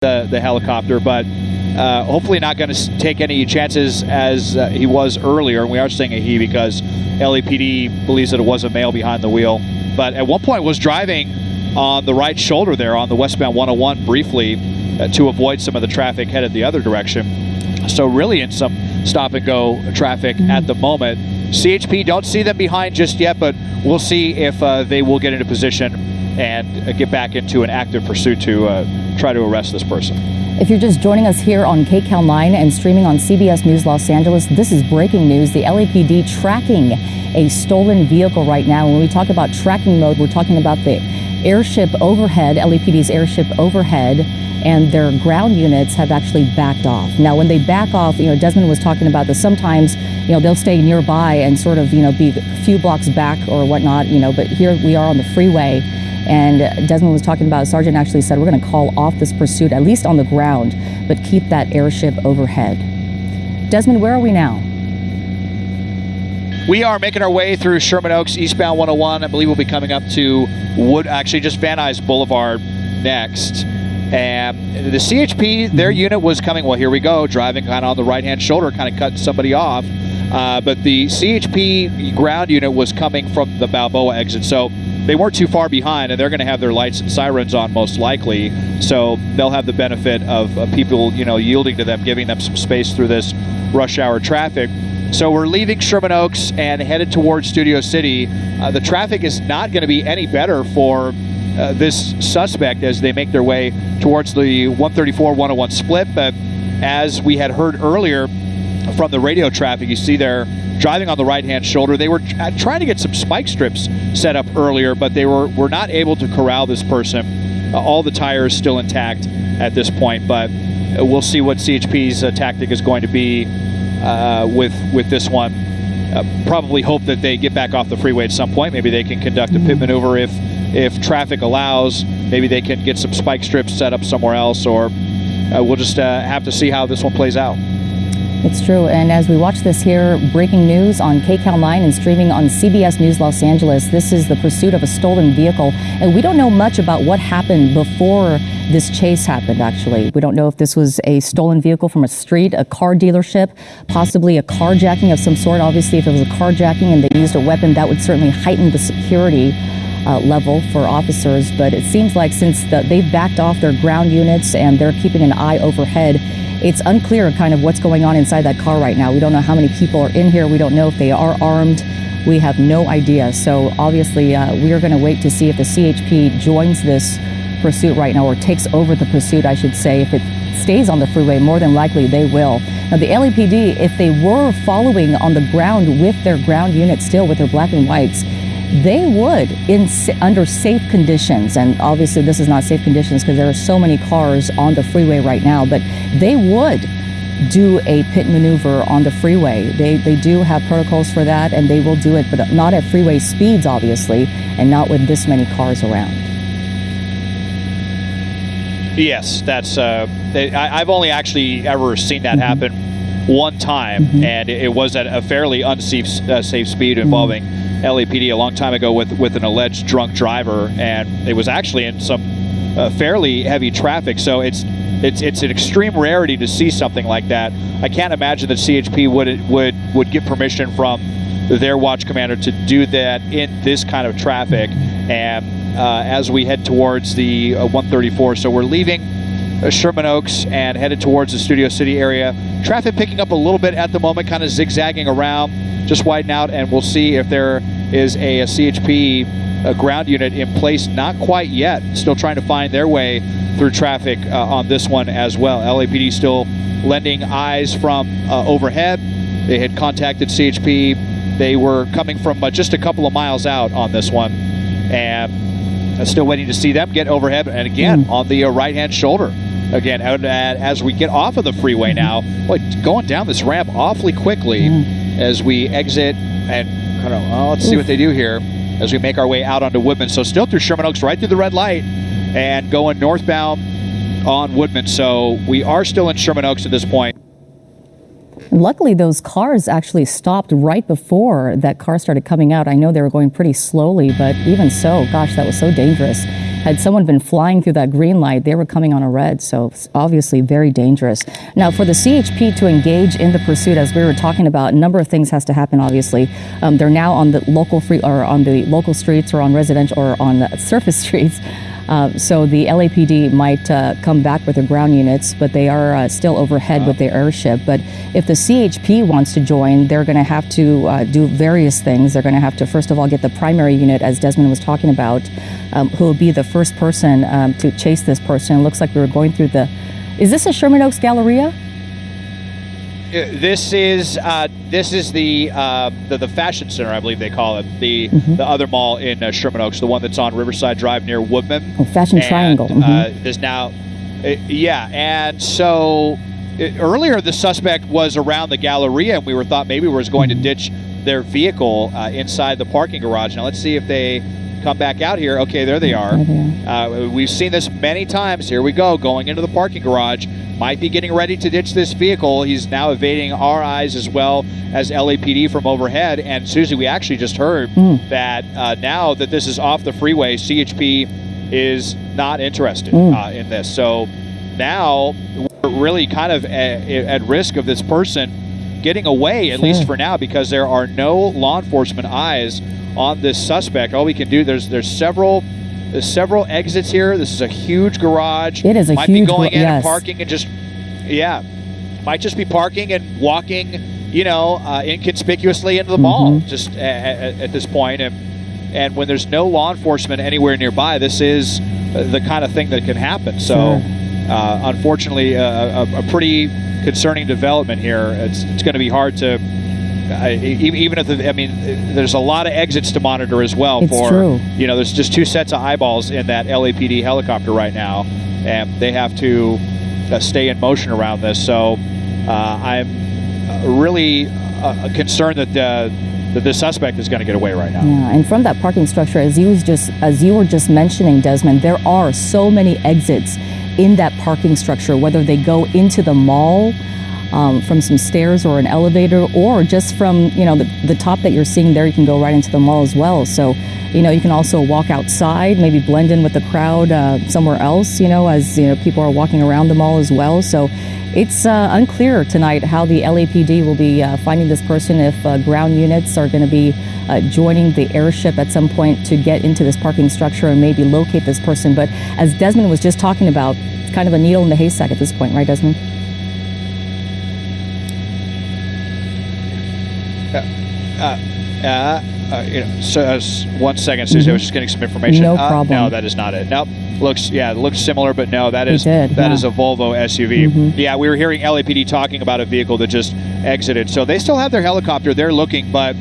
the, the helicopter, but uh, hopefully not going to take any chances as uh, he was earlier. And we are saying a he because LAPD believes that it was a male behind the wheel. But at one point was driving on the right shoulder there on the westbound 101 briefly uh, to avoid some of the traffic headed the other direction. So really in some stop and go traffic mm-hmm. at the moment. CHP don't see them behind just yet, but we'll see if uh, they will get into position and uh, get back into an active pursuit to uh, try to arrest this person. If you're just joining us here on KCAL 9 and streaming on CBS News Los Angeles, this is breaking news. The LAPD tracking a stolen vehicle right now. When we talk about tracking mode, we're talking about the airship overhead, LAPD's airship overhead, and their ground units have actually backed off. Now, when they back off, you know, Desmond was talking about this. Sometimes, you know, they'll stay nearby and sort of, you know, be a few blocks back or whatnot, you know, but here we are on the freeway and Desmond was talking about, Sergeant actually said, we're going to call off this pursuit, at least on the ground, but keep that airship overhead. Desmond, where are we now? We are making our way through Sherman Oaks, eastbound 101. I believe we'll be coming up to Wood, actually just Van Nuys Boulevard next. And the CHP, their unit was coming, well, here we go, driving kind of on the right hand shoulder, kind of cutting somebody off. Uh, but the CHP ground unit was coming from the Balboa exit. So they weren't too far behind, and they're going to have their lights and sirens on most likely. So they'll have the benefit of uh, people, you know, yielding to them, giving them some space through this rush hour traffic. So we're leaving Sherman Oaks and headed towards Studio City. Uh, the traffic is not going to be any better for uh, this suspect as they make their way towards the 134-101 split. But as we had heard earlier from the radio traffic, you see there driving on the right-hand shoulder. They were uh, trying to get some spike strips set up earlier, but they were, were not able to corral this person. Uh, all the tires still intact at this point, but uh, we'll see what CHP's uh, tactic is going to be uh, with with this one. Uh, probably hope that they get back off the freeway at some point. Maybe they can conduct a pit maneuver if if traffic allows. Maybe they can get some spike strips set up somewhere else, or we'll just have to see how this one plays out. It's true. And as we watch this here, breaking news on KCAL 9 and streaming on CBS News Los Angeles, this is the pursuit of a stolen vehicle. And we don't know much about what happened before this chase happened, actually. We don't know if this was a stolen vehicle from a street, a car dealership, possibly a carjacking of some sort. Obviously, if it was a carjacking and they used a weapon, that would certainly heighten the security. Uh, level for officers, but it seems like since the, they've backed off their ground units and they're keeping an eye overhead, it's unclear kind of what's going on inside that car right now. We don't know how many people are in here. We don't know if they are armed. We have no idea. So obviously, uh, we are going to wait to see if the CHP joins this pursuit right now or takes over the pursuit, I should say. If it stays on the freeway, more than likely they will. Now, the LAPD, if they were following on the ground with their ground unit still with their black and whites, they would in under safe conditions and obviously this is not safe conditions because there are so many cars on the freeway right now but they would do a pit maneuver on the freeway they they do have protocols for that and they will do it but not at freeway speeds obviously and not with this many cars around yes that's uh, I, have only actually ever seen that mm-hmm. happen one time mm-hmm. and it was at a fairly unsafe uh, safe speed involving mm-hmm LAPD a long time ago with with an alleged drunk driver, and it was actually in some uh, fairly heavy traffic. So it's it's it's an extreme rarity to see something like that. I can't imagine that CHP would would would get permission from their watch commander to do that in this kind of traffic. And uh, as we head towards the uh, 134, so we're leaving uh, Sherman Oaks and headed towards the Studio City area. Traffic picking up a little bit at the moment, kind of zigzagging around just widen out and we'll see if there is a, a CHP a ground unit in place. Not quite yet. Still trying to find their way through traffic uh, on this one as well. LAPD still lending eyes from uh, overhead. They had contacted CHP. They were coming from uh, just a couple of miles out on this one. And still waiting to see them get overhead. And again, mm. on the uh, right hand shoulder. Again, out at, as we get off of the freeway now, boy, going down this ramp awfully quickly. Mm as we exit and kind of, let's see what they do here as we make our way out onto Woodman. So still through Sherman Oaks, right through the red light and going northbound on Woodman. So we are still in Sherman Oaks at this point. Luckily, those cars actually stopped right before that car started coming out. I know they were going pretty slowly, but even so, gosh, that was so dangerous. Had someone been flying through that green light, they were coming on a red. So obviously very dangerous. Now, for the CHP to engage in the pursuit, as we were talking about, a number of things has to happen. Obviously, um, they're now on the local free or on the local streets or on residential or on surface streets. Uh, so the LAPD might uh, come back with their ground units, but they are uh, still overhead with their airship. But if the CHP wants to join, they're going to have to uh, do various things. They're going to have to, first of all, get the primary unit, as Desmond was talking about, um, who will be the first person um, to chase this person. It looks like we were going through the. Is this a Sherman Oaks Galleria? This is uh, this is the, uh, the, the fashion center, I believe they call it the mm-hmm. the other mall in uh, Sherman Oaks, the one that's on Riverside Drive near Woodman. Oh, Fashion and, Triangle. Uh, mm-hmm. there's now, uh, yeah, and so uh, earlier the suspect was around the Galleria, and we were thought maybe was going to mm-hmm. ditch their vehicle inside the parking garage. Now let's see if they come back out here. Okay, there they are. Uh, we've seen this many times. Here we go, going into the parking garage. Might be getting ready to ditch this vehicle. He's now evading our eyes as well as LAPD from overhead. And Susie, we actually just heard mm. that uh, now that this is off the freeway, CHP is not interested mm. uh, in this. So now we're really kind of at, at risk of this person getting away, at sure. least for now, because there are no law enforcement eyes on this suspect. All we can do there's there's several there's several exits here. This is a huge garage. It is a might huge. Might be going in yes. and parking and just yeah, might just be parking and walking, you know, uh, inconspicuously into the mm-hmm. mall just at, at, this point. And and when there's no law enforcement anywhere nearby, this is the kind of thing that can happen. So, sure. uh, unfortunately, uh, a, a pretty concerning development here. It's it's going to be hard to I, even if the, I mean, there's a lot of exits to monitor as well. It's for true. you know, there's just two sets of eyeballs in that LAPD helicopter right now, and they have to uh, stay in motion around this. So uh, I'm really uh, concerned that that the suspect is going to get away right now. Yeah, and from that parking structure, as you was just as you were just mentioning, Desmond, there are so many exits in that parking structure, whether they go into the mall um, from some stairs or an elevator, or just from you know the, the top that you're seeing there, you can go right into the mall as well. So, you know, you can also walk outside, maybe blend in with the crowd uh, somewhere else. You know, as you know, people are walking around the mall as well. So, it's uh, unclear tonight how the LAPD will be uh, finding this person. If uh, ground units are going to be uh, joining the airship at some point to get into this parking structure and maybe locate this person. But as Desmond was just talking about, it's kind of a needle in the haystack at this point, right, Desmond? Uh, uh, uh, you know, so, uh, one second, Susie. Mm-hmm. I was just getting some information. No problem. no, that is not it. Nope. Looks, yeah, looks similar, but no, that is did, that yeah. is a Volvo SUV. Mm-hmm. Yeah, we were hearing LAPD talking about a vehicle that just exited. So they still have their helicopter. They're looking, but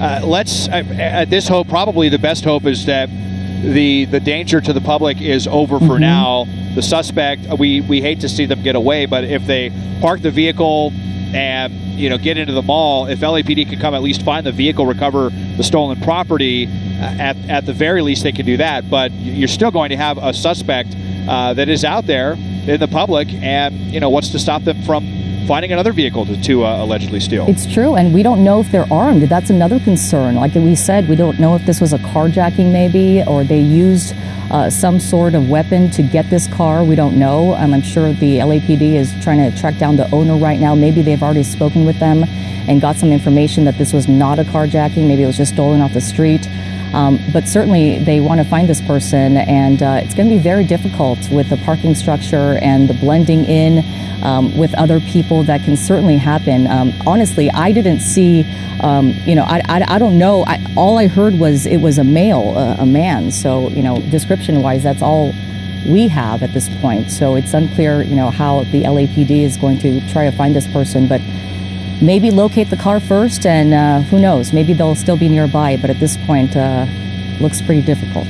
uh, let's at this hope. Probably the best hope is that the the danger to the public is over for mm-hmm. now. The suspect, we we hate to see them get away, but if they park the vehicle and you know get into the mall, if LAPD could come at least find the vehicle, recover the stolen property, uh, at at the very least they can do that. But you're still going to have a suspect uh, that is out there in the public, and you know what's to stop them from finding another vehicle to, to uh, allegedly steal. It's true, and we don't know if they're armed. That's another concern. Like we said, we don't know if this was a carjacking, maybe, or they used uh, some sort of weapon to get this car. We don't know. Um, I'm sure the LAPD is trying to track down the owner right now. Maybe they've already spoken with them and got some information that this was not a carjacking. Maybe it was just stolen off the street. Um, but certainly they want to find this person, and uh, it's going to be very difficult with the parking structure and the blending in um, with other people that can certainly happen. Um, honestly, I didn't see, um, you know, I, I, I don't know. I, all I heard was it was a male, uh, a man. So, you know, description wise, that's all we have at this point. So it's unclear, you know, how the LAPD is going to try to find this person. But maybe locate the car first, and uh, who knows, maybe they'll still be nearby, but at this point, uh, looks pretty difficult.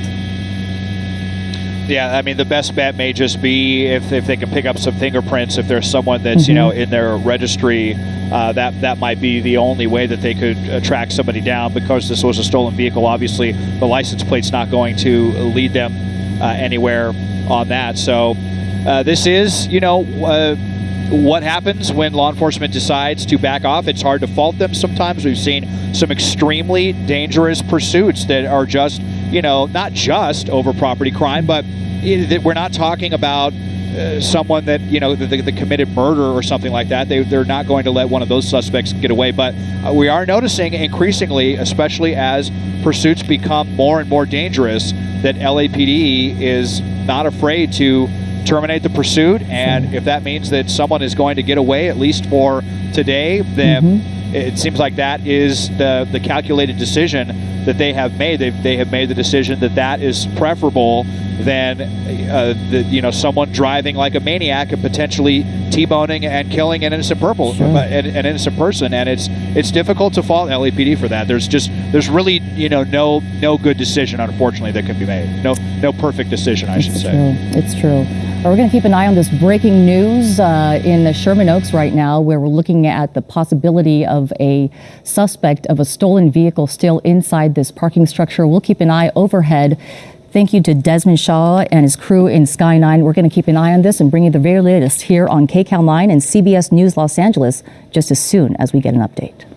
Yeah, I mean, the best bet may just be if, if they can pick up some fingerprints. If there's someone that's mm-hmm. you know in their registry, uh, that that might be the only way that they could uh, track somebody down. Because this was a stolen vehicle, obviously the license plate's not going to lead them uh, anywhere on that. So uh, this is you know uh, what happens when law enforcement decides to back off. It's hard to fault them sometimes. We've seen some extremely dangerous pursuits that are just you know, not just over property crime, but we're not talking about uh, someone that you know that, that, committed murder or something like that. They, they're not going to let one of those suspects get away. But uh, we are noticing increasingly, especially as pursuits become more and more dangerous, that LAPD is not afraid to terminate the pursuit. And if that means that someone is going to get away, at least for today, then. Mm-hmm it seems like that is the, the calculated decision that they have made. They've, they have made the decision that that is preferable than uh, the, you know someone driving like a maniac and potentially t-boning and killing an innocent purple sure. uh, an, an, innocent person. And it's it's difficult to fault LAPD for that. There's just there's really you know no no good decision unfortunately that can be made. No no perfect decision I it's should true. say. It's true. We're going to keep an eye on this breaking news uh, in the Sherman Oaks right now, where we're looking at the possibility of a suspect of a stolen vehicle still inside this parking structure. We'll keep an eye overhead. Thank you to Desmond Shaw and his crew in Sky 9. We're going to keep an eye on this and bring you the very latest here on KCAL 9 and CBS News Los Angeles just as soon as we get an update.